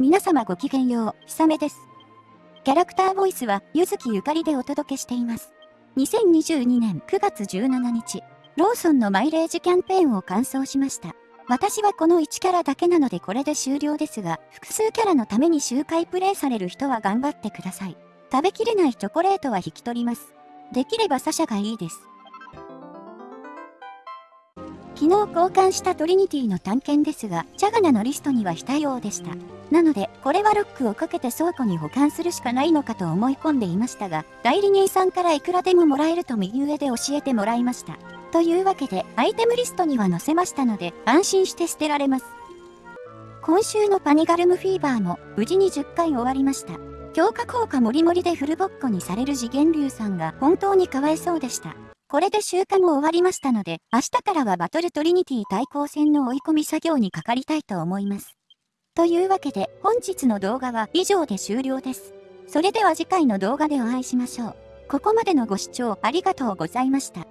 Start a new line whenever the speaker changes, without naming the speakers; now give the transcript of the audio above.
皆様ごきげんよう、ひさめです。キャラクターボイスは、ゆずきゆかりでお届けしています。2022年9月17日、ローソンのマイレージキャンペーンを完走しました。私はこの1キャラだけなのでこれで終了ですが、複数キャラのために周回プレイされる人は頑張ってください。食べきれないチョコレートは引き取ります。できればサシャがいいです。昨日交換したトリニティの探検ですが、チャガナのリストには非対応でした。なので、これはロックをかけて倉庫に保管するしかないのかと思い込んでいましたが、代理人さんからいくらでももらえると右上で教えてもらいました。というわけで、アイテムリストには載せましたので、安心して捨てられます。今週のパニガルムフィーバーも無事に10回終わりました。強化効果もりもりでフルボッコにされる次元流さんが本当にかわいそうでした。これで集荷も終わりましたので、明日からはバトルトリニティ対抗戦の追い込み作業にかかりたいと思います。というわけで、本日の動画は以上で終了です。それでは次回の動画でお会いしましょう。ここまでのご視聴ありがとうございました。